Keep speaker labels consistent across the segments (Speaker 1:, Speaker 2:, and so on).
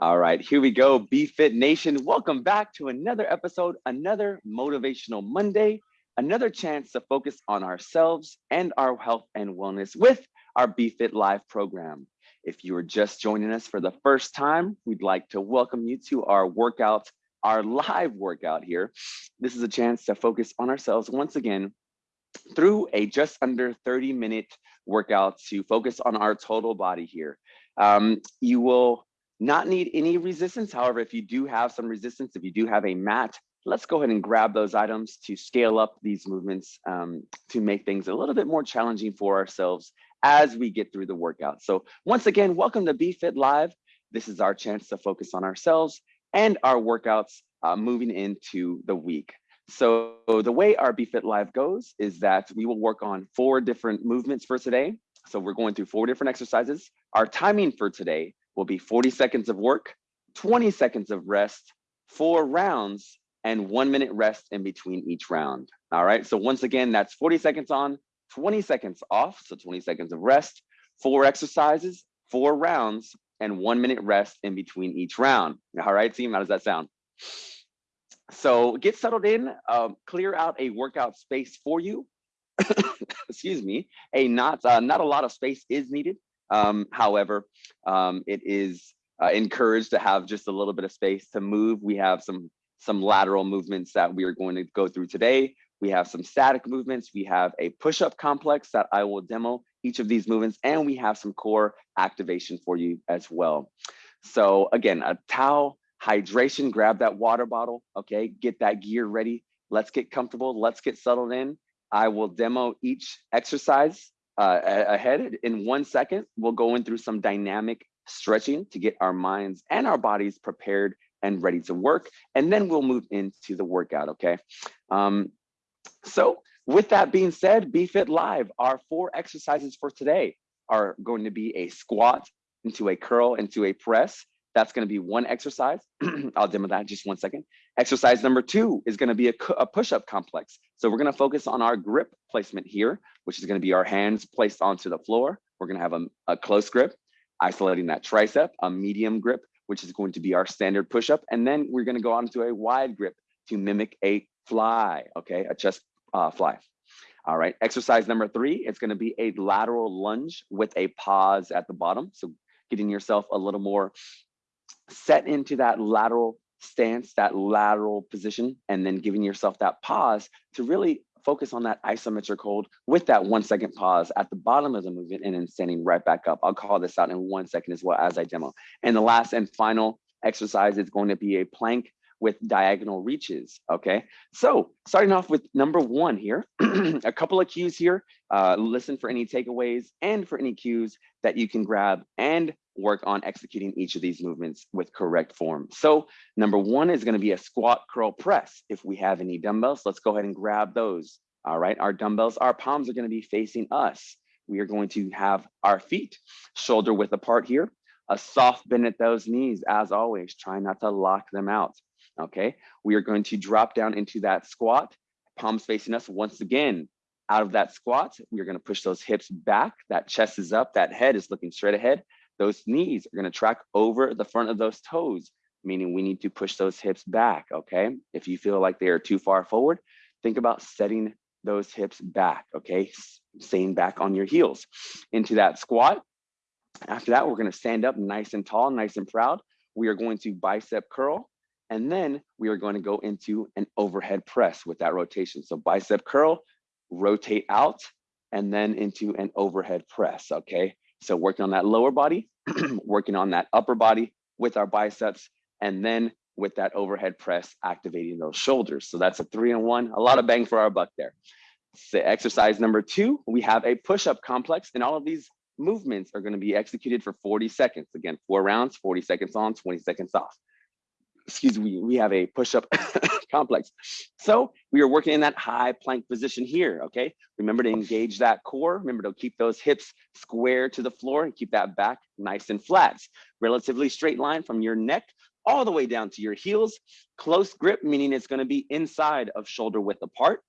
Speaker 1: All right, here we go. BFit Nation, welcome back to another episode, another motivational Monday, another chance to focus on ourselves and our health and wellness with our BFit Live program. If you are just joining us for the first time, we'd like to welcome you to our workout, our live workout here. This is a chance to focus on ourselves once again through a just under 30 minute workout to focus on our total body here. Um, you will not need any resistance. However, if you do have some resistance, if you do have a mat, let's go ahead and grab those items to scale up these movements um, to make things a little bit more challenging for ourselves as we get through the workout. So once again, welcome to BFit Live. This is our chance to focus on ourselves and our workouts uh, moving into the week. So the way our BFit Live goes is that we will work on four different movements for today. So we're going through four different exercises. Our timing for today will be 40 seconds of work, 20 seconds of rest, four rounds, and one minute rest in between each round. All right, so once again, that's 40 seconds on, 20 seconds off, so 20 seconds of rest, four exercises, four rounds, and one minute rest in between each round. All right, team, how does that sound? So get settled in, um, clear out a workout space for you. Excuse me, a not, uh, not a lot of space is needed. Um, however, um, it is uh, encouraged to have just a little bit of space to move. We have some some lateral movements that we are going to go through today. We have some static movements. We have a push-up complex that I will demo each of these movements, and we have some core activation for you as well. So again, a towel, hydration, grab that water bottle, okay? Get that gear ready. Let's get comfortable. Let's get settled in. I will demo each exercise uh, ahead in one second. We'll go in through some dynamic stretching to get our minds and our bodies prepared and ready to work. And then we'll move into the workout, okay? Um, so with that being said, BFit Live, our four exercises for today are going to be a squat into a curl into a press. That's going to be one exercise. I'll demo that just one second. Exercise number two is going to be a, a push-up complex. So we're going to focus on our grip placement here, which is going to be our hands placed onto the floor. We're going to have a, a close grip, isolating that tricep, a medium grip, which is going to be our standard push-up. And then we're going to go on to a wide grip to mimic a fly, okay, a chest uh, fly. All right, exercise number three, it's gonna be a lateral lunge with a pause at the bottom. So getting yourself a little more set into that lateral stance, that lateral position, and then giving yourself that pause to really focus on that isometric hold with that one second pause at the bottom of the movement and then standing right back up. I'll call this out in one second as well as I demo. And the last and final exercise is going to be a plank with diagonal reaches, okay? So starting off with number one here, a couple of cues here, uh, listen for any takeaways and for any cues that you can grab and work on executing each of these movements with correct form. So number one is gonna be a squat curl press. If we have any dumbbells, let's go ahead and grab those. All right, our dumbbells, our palms are gonna be facing us. We are going to have our feet shoulder width apart here, a soft bend at those knees as always, try not to lock them out. Okay, we are going to drop down into that squat, palms facing us once again. Out of that squat, we're gonna push those hips back, that chest is up, that head is looking straight ahead. Those knees are gonna track over the front of those toes, meaning we need to push those hips back, okay? If you feel like they are too far forward, think about setting those hips back, okay? Staying back on your heels. Into that squat. After that, we're gonna stand up nice and tall, nice and proud. We are going to bicep curl and then we are going to go into an overhead press with that rotation. So bicep curl, rotate out, and then into an overhead press, okay? So working on that lower body, working on that upper body with our biceps, and then with that overhead press, activating those shoulders. So that's a three and one, a lot of bang for our buck there. So exercise number two, we have a push-up complex, and all of these movements are gonna be executed for 40 seconds. Again, four rounds, 40 seconds on, 20 seconds off excuse me, we have a push-up complex. So we are working in that high plank position here, okay? Remember to engage that core. Remember to keep those hips square to the floor and keep that back nice and flat. Relatively straight line from your neck all the way down to your heels. Close grip, meaning it's gonna be inside of shoulder width apart.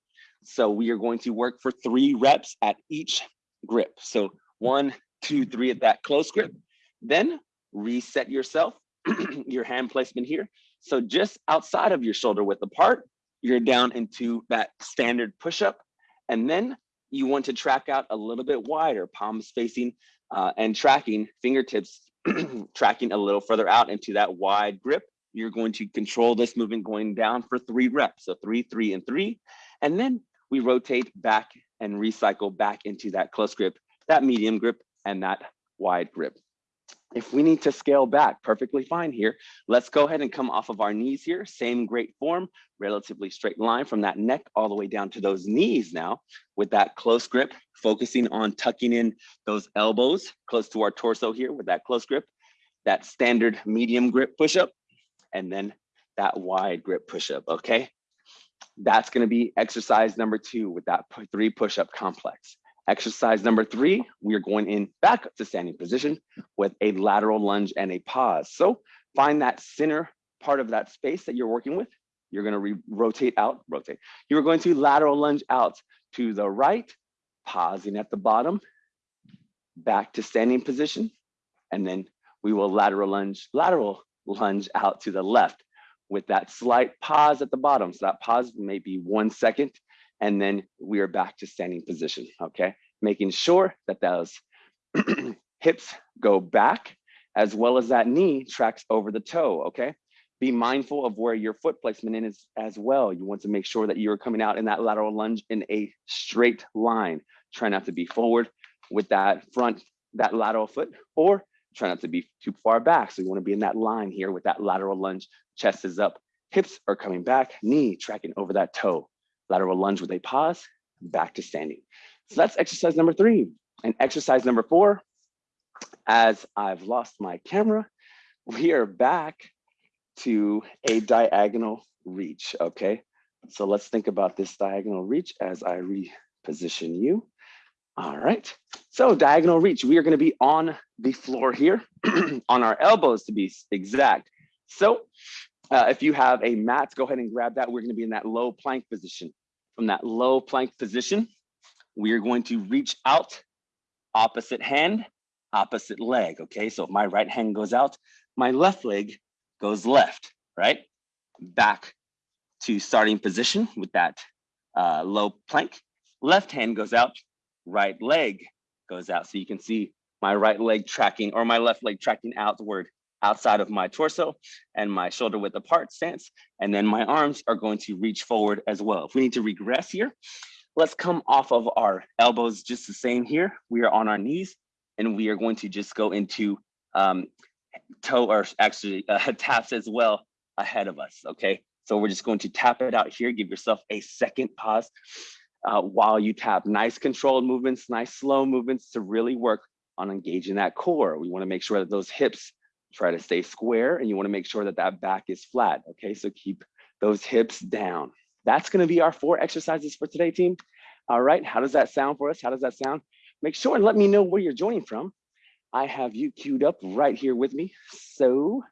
Speaker 1: So we are going to work for three reps at each grip. So one, two, three at that close grip. Then reset yourself your hand placement here. So just outside of your shoulder width apart, you're down into that standard push-up. And then you want to track out a little bit wider, palms facing uh, and tracking, fingertips tracking a little further out into that wide grip. You're going to control this movement going down for three reps. So three, three, and three. And then we rotate back and recycle back into that close grip, that medium grip, and that wide grip. If we need to scale back, perfectly fine here. Let's go ahead and come off of our knees here. Same great form, relatively straight line from that neck all the way down to those knees now with that close grip, focusing on tucking in those elbows close to our torso here with that close grip, that standard medium grip push-up, and then that wide grip push-up, okay? That's gonna be exercise number two with that three push-up complex. Exercise number three, we are going in back to standing position with a lateral lunge and a pause. So find that center part of that space that you're working with. You're gonna rotate out, rotate. You're going to lateral lunge out to the right, pausing at the bottom, back to standing position, and then we will lateral lunge, lateral lunge out to the left with that slight pause at the bottom. So that pause may be one second and then we are back to standing position, okay? Making sure that those hips go back as well as that knee tracks over the toe, okay? Be mindful of where your foot placement is as well. You want to make sure that you're coming out in that lateral lunge in a straight line. Try not to be forward with that front, that lateral foot, or try not to be too far back. So you wanna be in that line here with that lateral lunge, chest is up, hips are coming back, knee tracking over that toe lateral lunge with a pause, back to standing. So that's exercise number three. And exercise number four, as I've lost my camera, we are back to a diagonal reach, okay? So let's think about this diagonal reach as I reposition you. All right, so diagonal reach, we are gonna be on the floor here, on our elbows to be exact. So uh, if you have a mat, go ahead and grab that. We're gonna be in that low plank position. From that low plank position, we are going to reach out, opposite hand, opposite leg, okay? So if my right hand goes out, my left leg goes left, right? Back to starting position with that uh, low plank. Left hand goes out, right leg goes out. So you can see my right leg tracking or my left leg tracking outward outside of my torso and my shoulder width apart stance. And then my arms are going to reach forward as well. If we need to regress here, let's come off of our elbows just the same here. We are on our knees and we are going to just go into um, toe or actually uh, taps as well ahead of us, okay? So we're just going to tap it out here. Give yourself a second pause uh, while you tap. Nice controlled movements, nice slow movements to really work on engaging that core. We wanna make sure that those hips try to stay square and you wanna make sure that that back is flat, okay? So keep those hips down. That's gonna be our four exercises for today, team. All right, how does that sound for us? How does that sound? Make sure and let me know where you're joining from. I have you queued up right here with me. So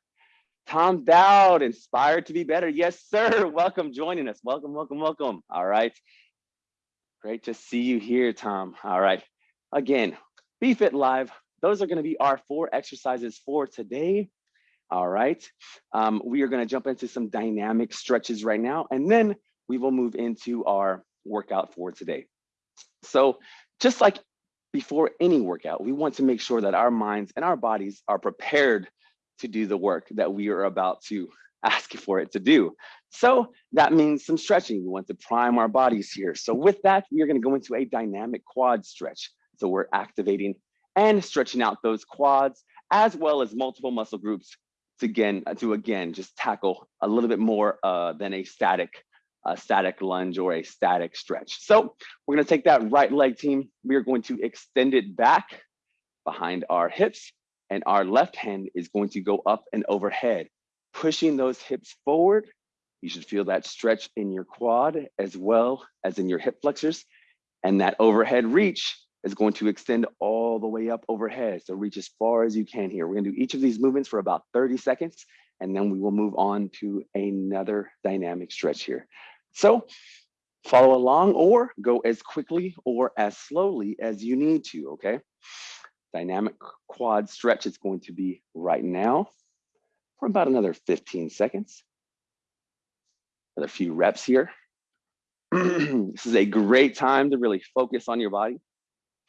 Speaker 1: Tom Dowd, inspired to be better. Yes, sir. Welcome joining us. Welcome, welcome, welcome. All right. Great to see you here, Tom. All right. Again, BeFit Live, those are going to be our four exercises for today. All right. Um, we are going to jump into some dynamic stretches right now, and then we will move into our workout for today. So just like before any workout, we want to make sure that our minds and our bodies are prepared to do the work that we are about to ask for it to do. So that means some stretching. We want to prime our bodies here. So with that, we are going to go into a dynamic quad stretch. So we're activating and stretching out those quads as well as multiple muscle groups to again to again just tackle a little bit more uh, than a static a static lunge or a static stretch. So we're going to take that right leg team. We are going to extend it back behind our hips and our left hand is going to go up and overhead, pushing those hips forward. You should feel that stretch in your quad as well as in your hip flexors. And that overhead reach is going to extend all the way up overhead. So reach as far as you can here. We're gonna do each of these movements for about 30 seconds, and then we will move on to another dynamic stretch here. So follow along or go as quickly or as slowly as you need to, okay? Dynamic quad stretch is going to be right now. for about another 15 seconds. Another few reps here. this is a great time to really focus on your body,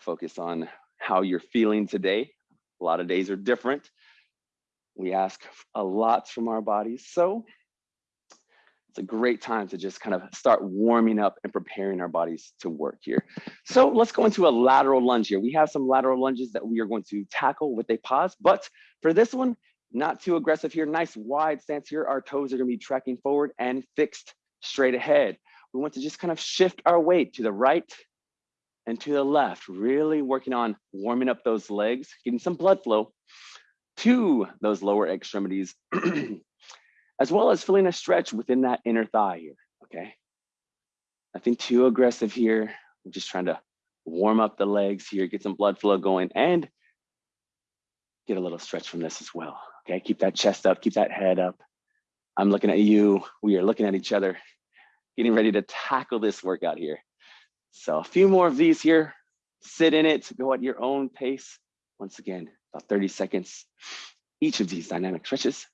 Speaker 1: focus on how you're feeling today. A lot of days are different. We ask a lot from our bodies. So it's a great time to just kind of start warming up and preparing our bodies to work here. So let's go into a lateral lunge here. We have some lateral lunges that we are going to tackle with a pause, but for this one, not too aggressive here. Nice wide stance here. Our toes are gonna be tracking forward and fixed straight ahead. We want to just kind of shift our weight to the right and to the left, really working on warming up those legs, getting some blood flow to those lower extremities as well as feeling a stretch within that inner thigh here, okay? Nothing too aggressive here. I'm just trying to warm up the legs here, get some blood flow going and get a little stretch from this as well, okay? Keep that chest up, keep that head up. I'm looking at you, we are looking at each other, getting ready to tackle this workout here. So a few more of these here, sit in it, go at your own pace. Once again, about 30 seconds, each of these dynamic stretches.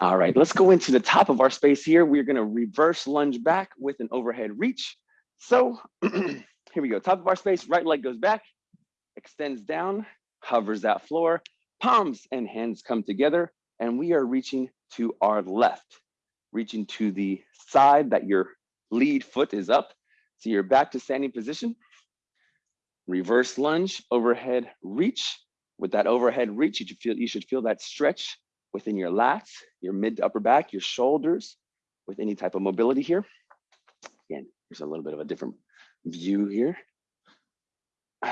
Speaker 1: All right, let's go into the top of our space here. We're gonna reverse lunge back with an overhead reach. So here we go, top of our space, right leg goes back, extends down, hovers that floor, palms and hands come together, and we are reaching to our left, reaching to the side that your lead foot is up. So you're back to standing position. Reverse lunge, overhead reach. With that overhead reach, you should feel, you should feel that stretch within your lats, your mid to upper back, your shoulders, with any type of mobility here. Again, here's a little bit of a different view here.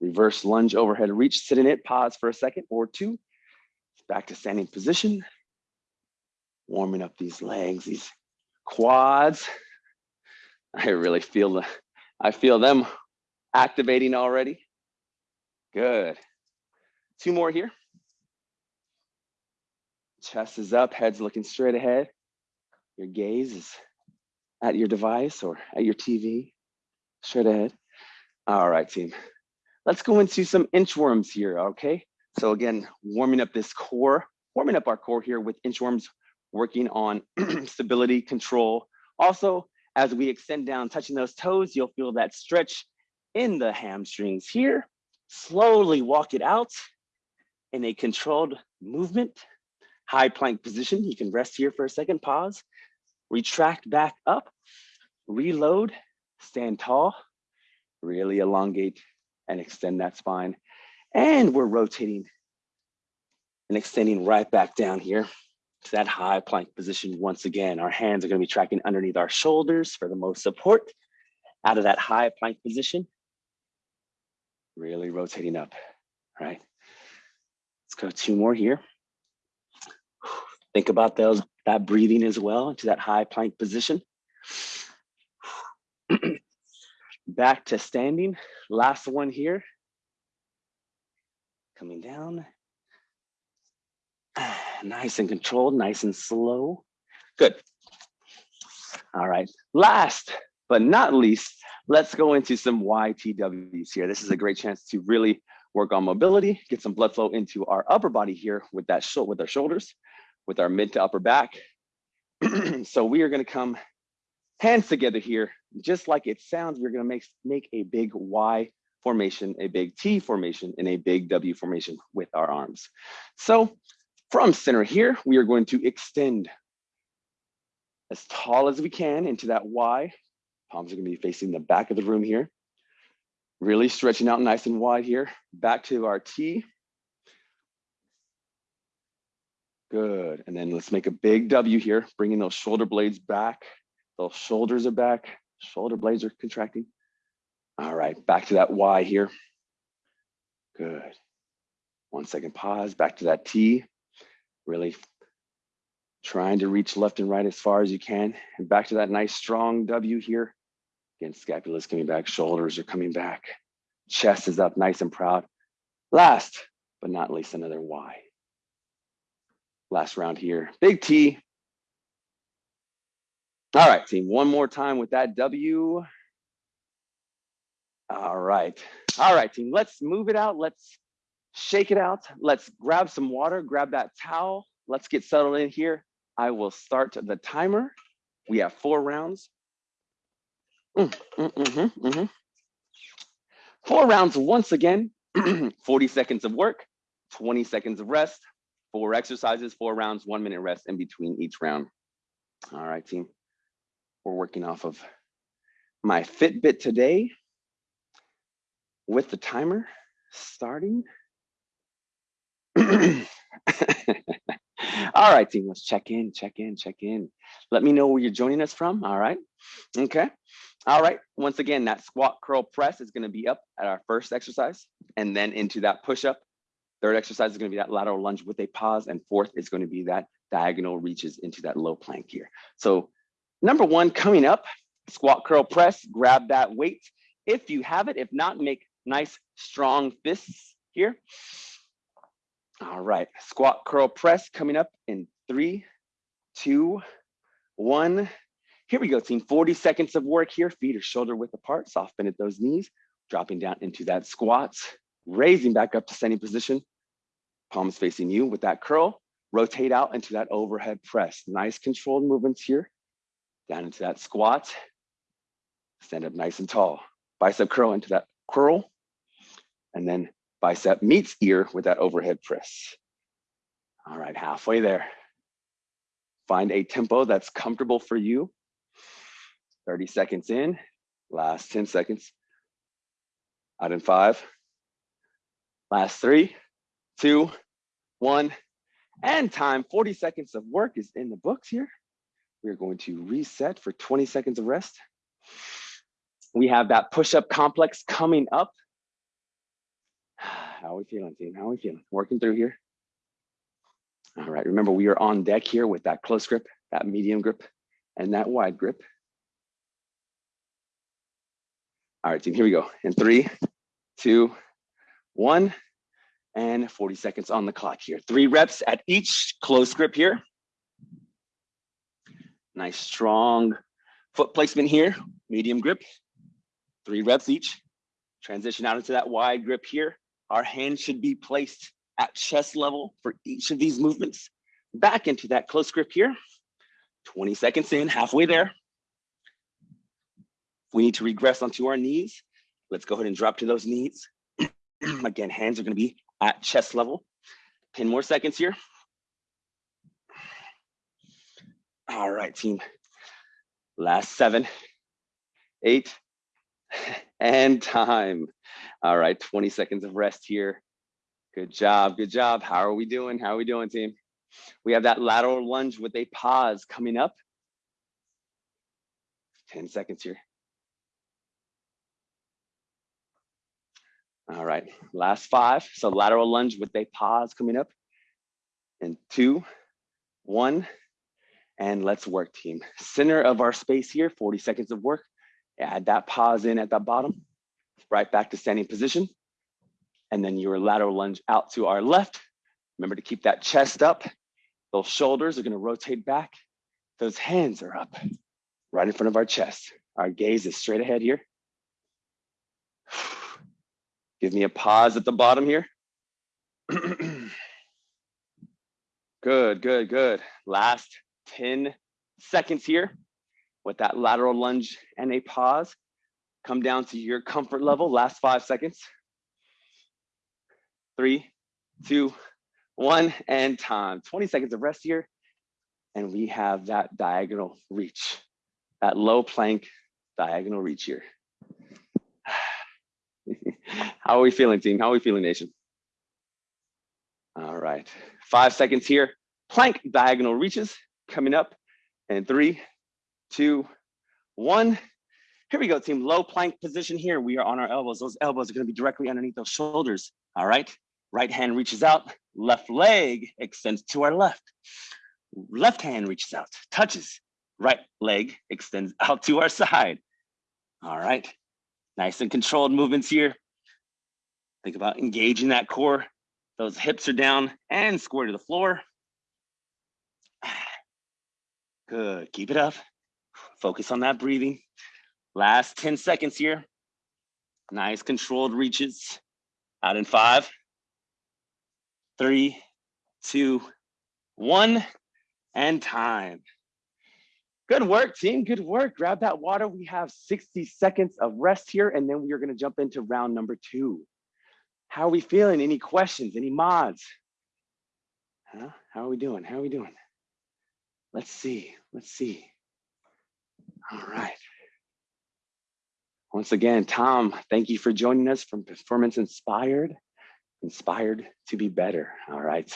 Speaker 1: Reverse lunge overhead reach, sit in it, pause for a second or two. Back to standing position. Warming up these legs, these quads. I really feel the, I feel them activating already. Good. Two more here. Chest is up, head's looking straight ahead. Your gaze is at your device or at your TV, straight ahead. All right, team. Let's go into some inchworms here, okay? So again, warming up this core, warming up our core here with inchworms, working on stability, control. Also, as we extend down, touching those toes, you'll feel that stretch in the hamstrings here. Slowly walk it out in a controlled movement. High plank position. You can rest here for a second, pause, retract back up, reload, stand tall, really elongate and extend that spine. And we're rotating and extending right back down here to that high plank position. Once again, our hands are gonna be tracking underneath our shoulders for the most support out of that high plank position. Really rotating up, right? Let's go two more here. Think about those that breathing as well into that high plank position. Back to standing. Last one here. Coming down. Nice and controlled, nice and slow. Good. All right. Last but not least, let's go into some YTWs here. This is a great chance to really work on mobility, get some blood flow into our upper body here with that with our shoulders with our mid to upper back. so we are gonna come hands together here, just like it sounds, we're gonna make, make a big Y formation, a big T formation, and a big W formation with our arms. So from center here, we are going to extend as tall as we can into that Y. Palms are gonna be facing the back of the room here. Really stretching out nice and wide here. Back to our T, Good. And then let's make a big W here, bringing those shoulder blades back. Those shoulders are back. Shoulder blades are contracting. All right, back to that Y here. Good. One second pause, back to that T. Really trying to reach left and right as far as you can. And back to that nice strong W here. Again, scapula is coming back, shoulders are coming back. Chest is up nice and proud. Last but not least, another Y last round here. Big T. All right, team, one more time with that W. All right, all right, team, let's move it out. Let's shake it out. Let's grab some water, grab that towel. Let's get settled in here. I will start the timer. We have four rounds. Mm, mm, mm, -hmm, four rounds once again, 40 seconds of work, 20 seconds of rest, four exercises, four rounds, one minute rest in between each round. All right, team. We're working off of my Fitbit today with the timer starting. All right, team, let's check in, check in, check in. Let me know where you're joining us from. All right. Okay. All right. Once again, that squat curl press is going to be up at our first exercise and then into that push up. Third exercise is going to be that lateral lunge with a pause. And fourth is going to be that diagonal reaches into that low plank here. So number one coming up, squat curl press, grab that weight. If you have it, if not, make nice strong fists here. All right, squat curl press coming up in three, two, one. Here we go, team. 40 seconds of work here. Feet are shoulder width apart, soft bend at those knees, dropping down into that squat. raising back up to standing position, palms facing you with that curl. Rotate out into that overhead press. Nice controlled movements here. Down into that squat. Stand up nice and tall. Bicep curl into that curl. And then bicep meets ear with that overhead press. All right, halfway there. Find a tempo that's comfortable for you. 30 seconds in, last 10 seconds. Out in five, last three, two, one, and time. 40 seconds of work is in the books here. We're going to reset for 20 seconds of rest. We have that push-up complex coming up. How are we feeling, team? How are we feeling? Working through here. All right, remember we are on deck here with that close grip, that medium grip, and that wide grip. All right, team, here we go. In three, two, one, and 40 seconds on the clock here. Three reps at each close grip here. Nice strong foot placement here, medium grip. Three reps each. Transition out into that wide grip here. Our hands should be placed at chest level for each of these movements. Back into that close grip here. 20 seconds in, halfway there. We need to regress onto our knees. Let's go ahead and drop to those knees. Again, hands are gonna be at chest level. 10 more seconds here. All right, team. Last seven, eight, and time. All right, 20 seconds of rest here. Good job, good job. How are we doing? How are we doing, team? We have that lateral lunge with a pause coming up. 10 seconds here. All right, last five. So lateral lunge with a pause coming up. And two, one, and let's work team. Center of our space here, 40 seconds of work. Add that pause in at the bottom, right back to standing position. And then your lateral lunge out to our left. Remember to keep that chest up. Those shoulders are gonna rotate back. Those hands are up right in front of our chest. Our gaze is straight ahead here. Give me a pause at the bottom here. good, good, good. Last 10 seconds here with that lateral lunge and a pause. Come down to your comfort level, last five seconds. Three, two, one, and time. 20 seconds of rest here. And we have that diagonal reach, that low plank diagonal reach here. How are we feeling, team? How are we feeling, nation? All right, five seconds here. Plank diagonal reaches coming up in three, two, one. Here we go, team. Low plank position here. We are on our elbows. Those elbows are going to be directly underneath those shoulders. All right. Right hand reaches out. Left leg extends to our left. Left hand reaches out, touches. Right leg extends out to our side. All right. Nice and controlled movements here. Think about engaging that core. Those hips are down and square to the floor. Good, keep it up. Focus on that breathing. Last 10 seconds here. Nice controlled reaches. Out in five, three, two, one, and time. Good work, team. Good work. Grab that water. We have 60 seconds of rest here, and then we are going to jump into round number two. How are we feeling? Any questions? Any mods? Huh? How are we doing? How are we doing? Let's see. Let's see. All right. Once again, Tom, thank you for joining us from Performance Inspired, inspired to be better. All right.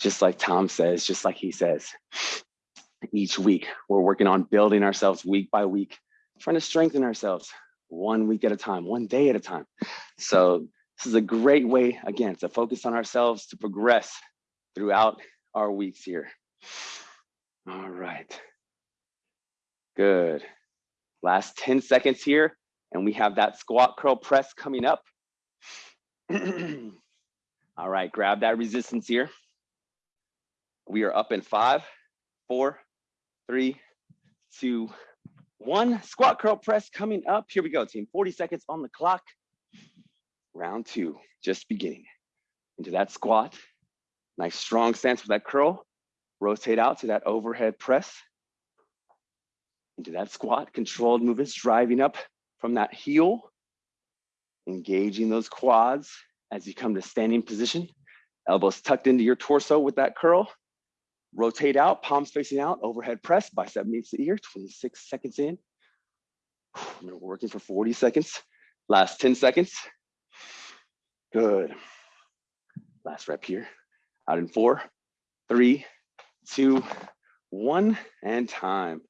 Speaker 1: Just like Tom says, just like he says, each week. We're working on building ourselves week by week, trying to strengthen ourselves one week at a time, one day at a time. So this is a great way, again, to focus on ourselves, to progress throughout our weeks here. All right. Good. Last 10 seconds here, and we have that squat curl press coming up. All right, grab that resistance here. We are up in five, four, three, two, one. Squat curl press coming up. Here we go, team. 40 seconds on the clock. Round two, just beginning. Into that squat. Nice strong stance with that curl. Rotate out to that overhead press. Into that squat, controlled movements, driving up from that heel. Engaging those quads as you come to standing position. Elbows tucked into your torso with that curl. Rotate out, palms facing out, overhead press, bicep meets the ear, 26 seconds in. We're working for 40 seconds. Last 10 seconds. Good. Last rep here. Out in four, three, two, one, and time.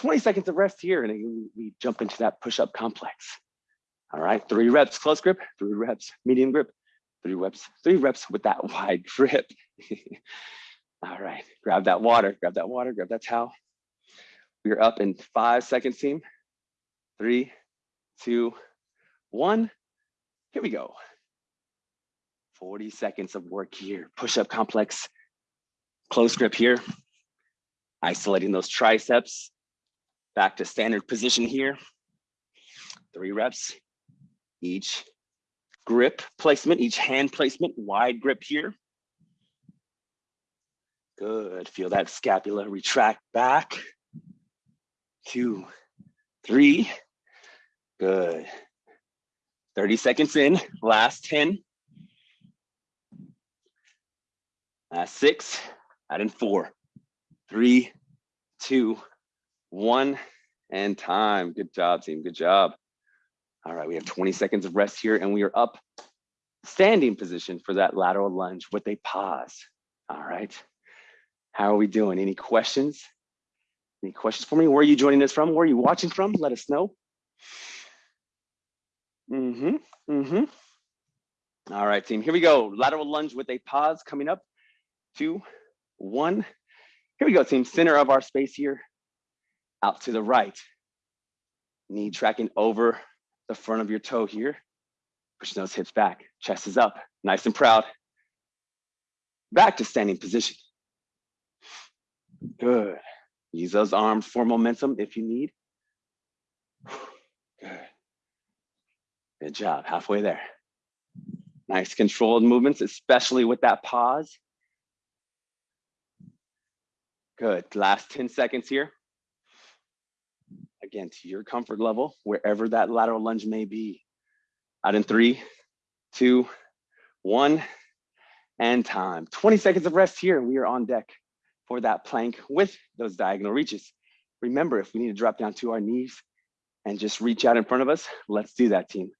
Speaker 1: 20 seconds of rest here, and we jump into that push-up complex. All right, three reps close grip, three reps medium grip, three reps, three reps with that wide grip. All right, grab that water, grab that water, grab that towel. We are up in five seconds, team. Three, two, one. Here we go. 40 seconds of work here. Push-up complex, close grip here. Isolating those triceps. Back to standard position here. Three reps. Each grip placement, each hand placement, wide grip here. Good, feel that scapula retract back. Two, three, good. 30 seconds in, last 10. Last six, add in four, three, two, one, and time. Good job, team, good job. All right, we have 20 seconds of rest here and we are up standing position for that lateral lunge with a pause. All right. How are we doing? Any questions? Any questions for me? Where are you joining us from? Where are you watching from? Let us know. Mm-hmm, mm-hmm. All right, team, here we go. Lateral lunge with a pause coming up. Two, one. Here we go, team. Center of our space here. Out to the right. Knee tracking over the front of your toe here. Push those hips back. Chest is up. Nice and proud. Back to standing position. Good. Use those arms for momentum if you need. Good. Good job, halfway there. Nice controlled movements, especially with that pause. Good, last 10 seconds here. Again, to your comfort level, wherever that lateral lunge may be. Out in three, two, one, and time. 20 seconds of rest here, we are on deck for that plank with those diagonal reaches. Remember, if we need to drop down to our knees and just reach out in front of us, let's do that, team.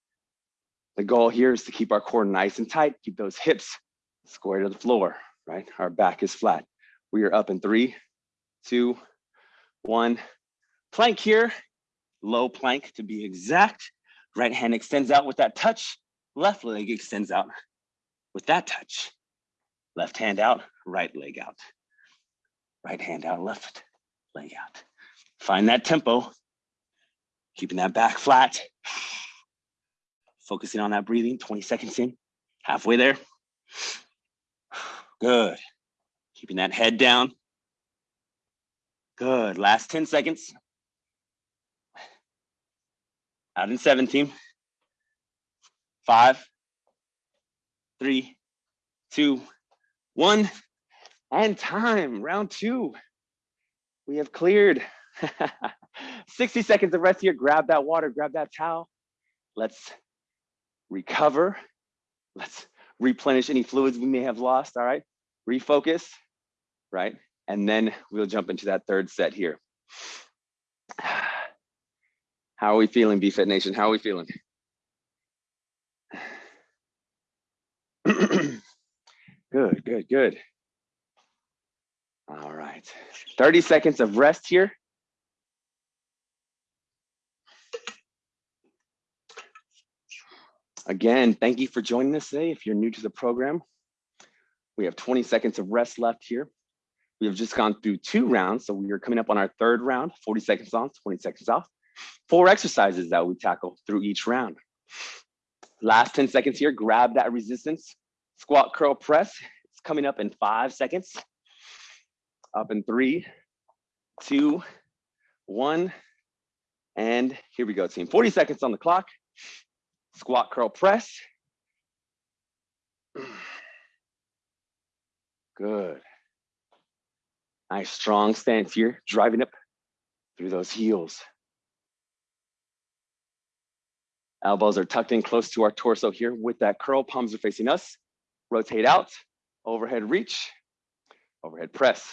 Speaker 1: The goal here is to keep our core nice and tight, keep those hips square to the floor, right? Our back is flat. We are up in three, two, one. Plank here, low plank to be exact. Right hand extends out with that touch. Left leg extends out with that touch. Left hand out, right leg out. Right hand out, left leg out. Find that tempo, keeping that back flat. Focusing on that breathing, 20 seconds in, halfway there. Good. Keeping that head down. Good, last 10 seconds. Out in 17. Five, three, two, one, and time, round two. We have cleared. 60 seconds of rest here. Grab that water, grab that towel. Let's recover. Let's replenish any fluids we may have lost, all right? Refocus, right? And then we'll jump into that third set here. How are we feeling, BFit Nation? How are we feeling? good, good, good. All right, 30 seconds of rest here. Again, thank you for joining us today. If you're new to the program, we have 20 seconds of rest left here. We have just gone through two rounds, so we are coming up on our third round, 40 seconds on, 20 seconds off. Four exercises that we tackle through each round. Last 10 seconds here, grab that resistance. Squat, curl, press. It's coming up in five seconds. Up in three, two, one, and here we go, team. 40 seconds on the clock squat, curl, press. Good. Nice strong stance here, driving up through those heels. Elbows are tucked in close to our torso here with that curl, palms are facing us. Rotate out, overhead reach, overhead press,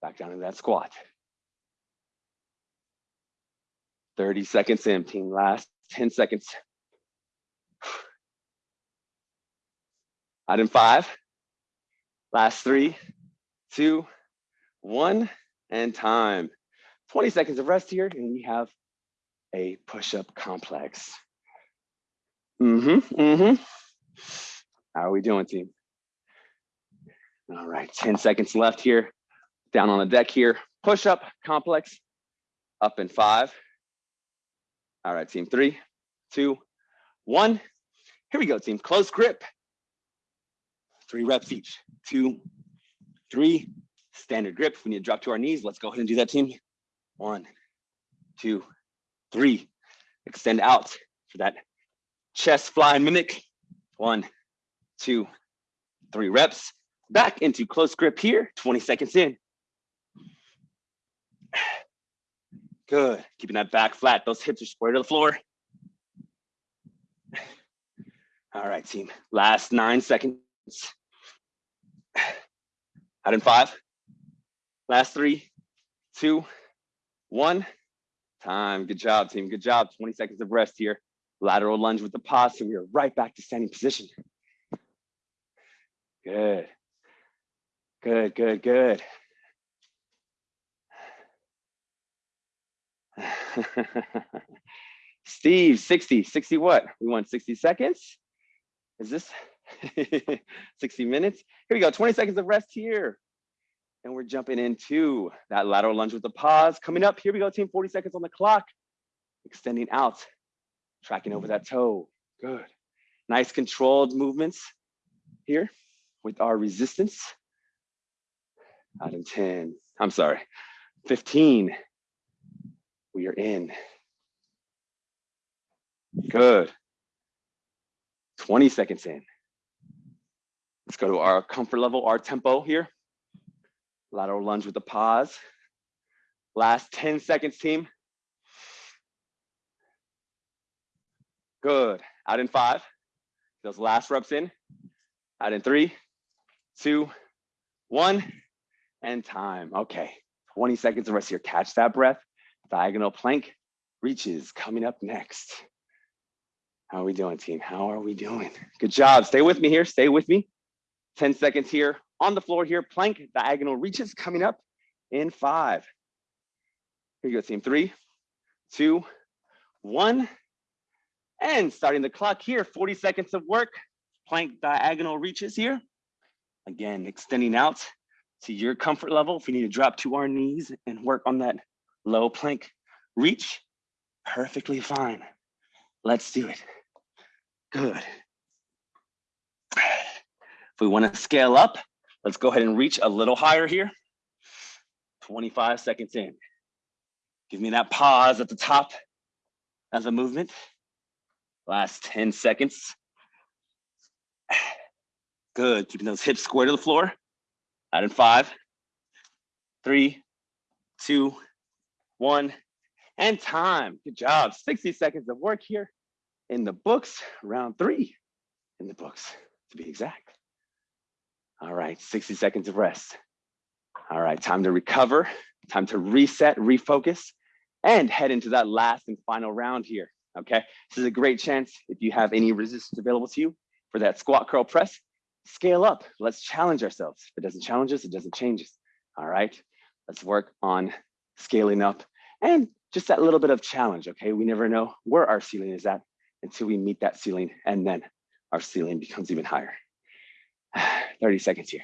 Speaker 1: back down into that squat. 30 seconds in, team, last 10 seconds. Item five, last three, two, one, and time. 20 seconds of rest here, and we have a push-up complex. Mm-hmm, mm-hmm. How are we doing, team? All right, 10 seconds left here. Down on the deck here. Push-up complex, up in five. All right, team, three, two, one. Here we go, team. Close grip three reps each, two, three, standard grip. We need to drop to our knees. Let's go ahead and do that team. One, two, three. Extend out for that chest fly mimic. One, two, three reps. Back into close grip here, 20 seconds in. Good, keeping that back flat. Those hips are square to the floor. All right, team, last nine seconds. Out in five. Last three, two, one. Time. Good job, team. Good job. 20 seconds of rest here. Lateral lunge with the. So we are right back to standing position. Good. Good, good, good. Steve, 60, 60 what? We want 60 seconds? Is this 60 minutes. Here we go, 20 seconds of rest here. And we're jumping into that lateral lunge with the pause. Coming up, here we go, team, 40 seconds on the clock. Extending out, tracking over that toe. Good. Nice controlled movements here with our resistance. Out in 10, I'm sorry, 15. We are in. Good. 20 seconds in. Let's go to our comfort level, our tempo here. Lateral lunge with a pause. Last 10 seconds, team. Good. Out in five. Those last reps in. Out in three, two, one, and time. Okay. 20 seconds of rest here. Catch that breath. Diagonal plank reaches coming up next. How are we doing, team? How are we doing? Good job. Stay with me here. Stay with me. 10 seconds here on the floor here, plank diagonal reaches coming up in five. Here you go, team, three, two, one. And starting the clock here, 40 seconds of work, plank diagonal reaches here. Again, extending out to your comfort level. If you need to drop to our knees and work on that low plank reach, perfectly fine. Let's do it. Good. If we wanna scale up, let's go ahead and reach a little higher here. 25 seconds in. Give me that pause at the top of the movement. Last 10 seconds. Good, keeping those hips square to the floor. Out in five, three, two, one, and time. Good job. 60 seconds of work here in the books, round three in the books, to be exact. All right, 60 seconds of rest. All right, time to recover, time to reset, refocus, and head into that last and final round here, okay? This is a great chance if you have any resistance available to you for that squat curl press, scale up. Let's challenge ourselves. If it doesn't challenge us, it doesn't change us, all right? Let's work on scaling up and just that little bit of challenge, okay? We never know where our ceiling is at until we meet that ceiling and then our ceiling becomes even higher. 30 seconds here.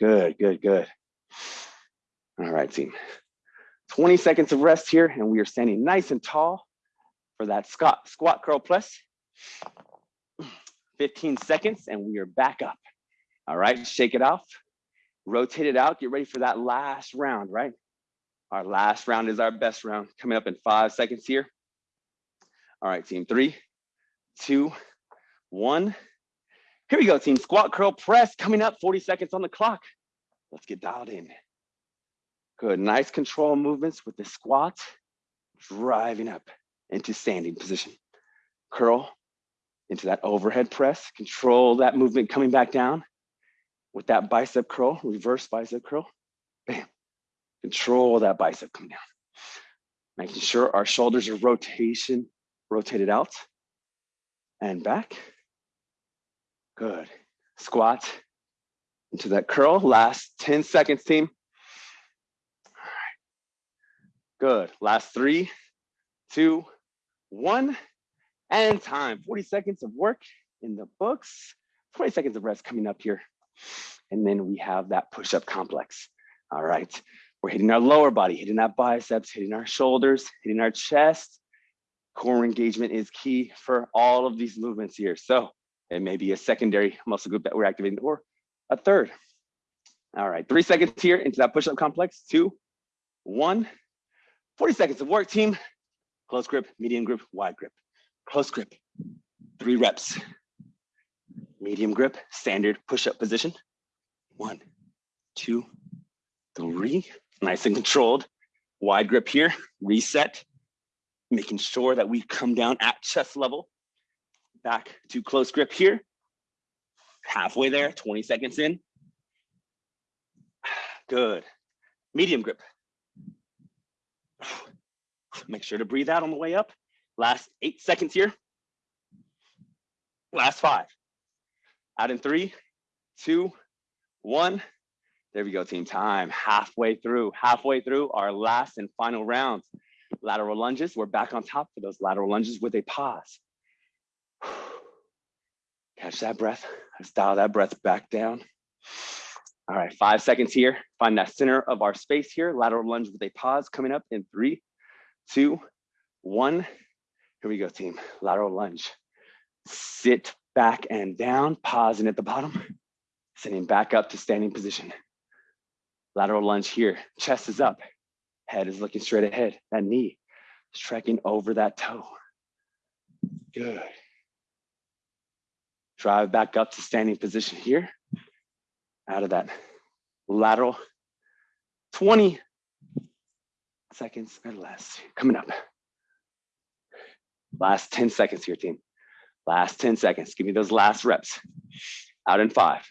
Speaker 1: Good, good, good. All right, team. 20 seconds of rest here, and we are standing nice and tall for that squat, squat curl press. 15 seconds, and we are back up. All right, shake it off, rotate it out, get ready for that last round, right? Our last round is our best round, coming up in five seconds here. All right, team, three, two, one. Here we go, team. Squat, curl, press coming up, 40 seconds on the clock. Let's get dialed in. Good, nice control movements with the squat, driving up into standing position. Curl into that overhead press, control that movement coming back down with that bicep curl, reverse bicep curl. Bam, control that bicep coming down. Making sure our shoulders are rotation, rotated out and back. Good. Squat into that curl. Last 10 seconds, team. All right. Good. Last three, two, one, and time. 40 seconds of work in the books. 20 seconds of rest coming up here. And then we have that push-up complex. All right. We're hitting our lower body, hitting that biceps, hitting our shoulders, hitting our chest. Core engagement is key for all of these movements here. So it may be a secondary muscle group that we're activating or a third. All right, three seconds here into that push-up complex. Two, one, 40 seconds of work, team. Close grip, medium grip, wide grip. Close grip, three reps. Medium grip, standard push-up position. One, two, three. Nice and controlled. Wide grip here, reset. Making sure that we come down at chest level back to close grip here. Halfway there, 20 seconds in. Good. Medium grip. Make sure to breathe out on the way up. Last eight seconds here. Last five. Out in three, two, one. There we go, team. Time halfway through, halfway through our last and final rounds. Lateral lunges. We're back on top for those lateral lunges with a pause. Catch that breath. Let's dial that breath back down. All right, five seconds here. Find that center of our space here. Lateral lunge with a pause coming up in three, two, one. Here we go, team. Lateral lunge. Sit back and down, pausing at the bottom, sitting back up to standing position. Lateral lunge here. Chest is up. Head is looking straight ahead. That knee is tracking over that toe. Good. Drive back up to standing position here. Out of that lateral 20 seconds or less. Coming up. Last 10 seconds here, team. Last 10 seconds. Give me those last reps. Out in five.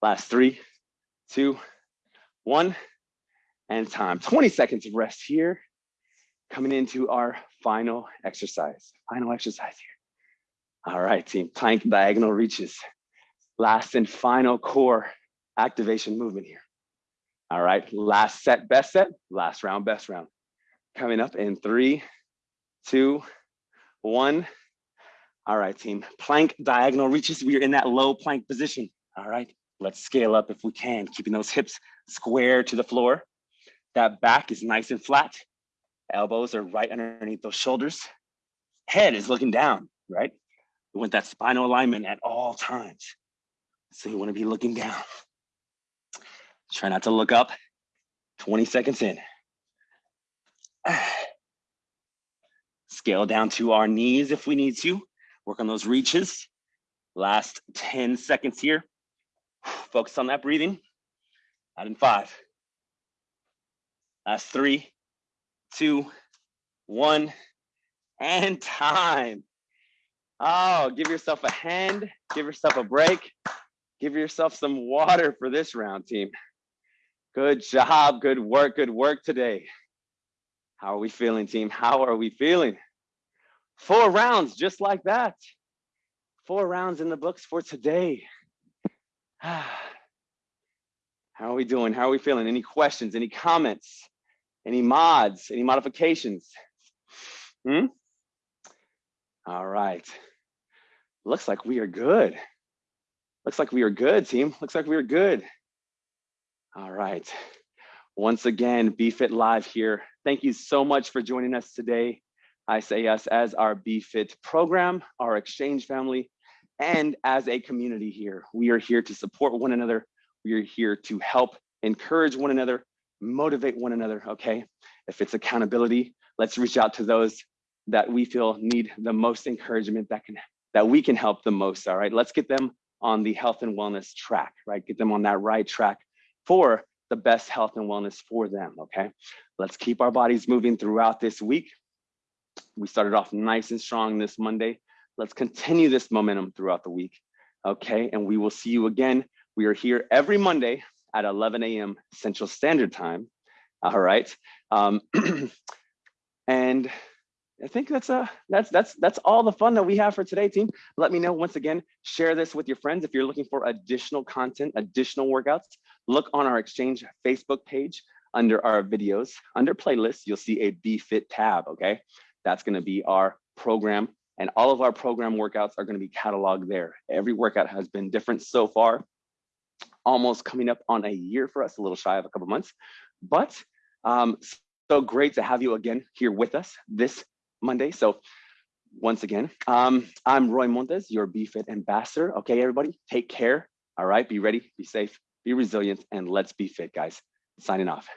Speaker 1: Last three, two, one, and time. 20 seconds of rest here. Coming into our final exercise. Final exercise here. All right, team, plank diagonal reaches. Last and final core activation movement here. All right, last set, best set, last round, best round. Coming up in three, two, one. All right, team, plank diagonal reaches. We are in that low plank position. All right, let's scale up if we can, keeping those hips square to the floor. That back is nice and flat. Elbows are right underneath those shoulders. Head is looking down, right? We want that spinal alignment at all times. So you want to be looking down. Try not to look up. 20 seconds in. Scale down to our knees if we need to. Work on those reaches.
Speaker 2: Last 10 seconds here. Focus on that breathing. Out in five. Last three, two, one, and time. Oh, give yourself a hand, give yourself a break, give yourself some water for this round, team. Good job, good work, good work today. How are we feeling, team? How are we feeling? Four rounds just like that. Four rounds in the books for today. How are we doing? How are we feeling? Any questions, any comments, any mods, any modifications? Hmm? All right. Looks like we are good. Looks like we are good, team. Looks like we are good. All right. Once again, BFit Live here. Thank you so much for joining us today. I say us as our BFit program, our exchange family, and as a community here. We are here to support one another. We are here to help encourage one another, motivate one another, okay? If it's accountability, let's reach out to those that we feel need the most encouragement that can that we can help the most, all right? Let's get them on the health and wellness track, right? Get them on that right track for the best health and wellness for them, okay? Let's keep our bodies moving throughout this week. We started off nice and strong this Monday. Let's continue this momentum throughout the week, okay? And we will see you again. We are here every Monday at 11 a.m. Central Standard Time, all right? Um, and I think that's uh that's that's that's all the fun that we have for today, team. Let me know once again. Share this with your friends if you're looking for additional content, additional workouts. Look on our Exchange Facebook page under our videos, under playlists. You'll see a BFit tab. Okay, that's going to be our program, and all of our program workouts are going to be cataloged there. Every workout has been different so far. Almost coming up on a year for us, a little shy of a couple months, but um, so great to have you again here with us this Monday. So once again, um, I'm Roy Montes, your BFit ambassador. Okay, everybody, take care. All right, be ready, be safe, be resilient, and let's be fit, guys. Signing off.